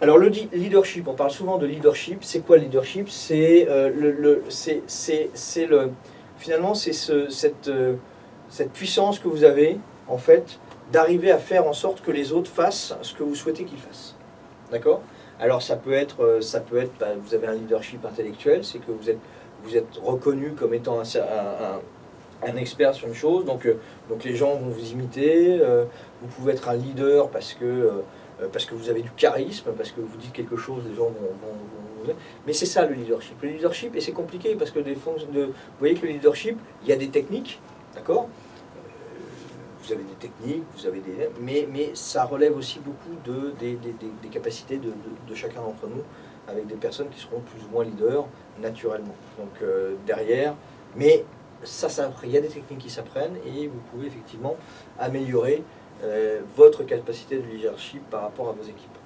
Alors le leadership, on parle souvent de leadership. C'est quoi le leadership? C'est euh, le, le- le, finalement c'est ce- cette, euh, cette puissance que vous avez en fait d'arriver à faire en sorte que les autres fassent ce que vous souhaitez qu'ils fassent. D'accord? Alors ça peut être, euh, ça peut être, bah, vous avez un leadership intellectuel, c'est que vous êtes, vous êtes reconnu comme étant un, un- expert sur une chose, donc, donc les gens vont vous imiter. vous pouvez être un leader parce que parce que vous avez du charisme, parce que vous dites quelque chose, les gens vont... vont- vont- Mais c'est ça le leadership. Le leadership, et c'est compliqué parce que des fonctions de... vous voyez que le leadership, il y a des techniques, d'accord? Euh, Vous avez des techniques, vous avez des... Mais, mais ça relève aussi beaucoup de, des, des- capacités de, de- chacun d'entre nous, avec des personnes qui seront plus ou moins leaders naturellement. Donc euh, derrière, mais ça, ça, il y a des techniques qui s'apprennent et vous pouvez effectivement améliorer euh, votre capacité de leadership par rapport à vos équipes.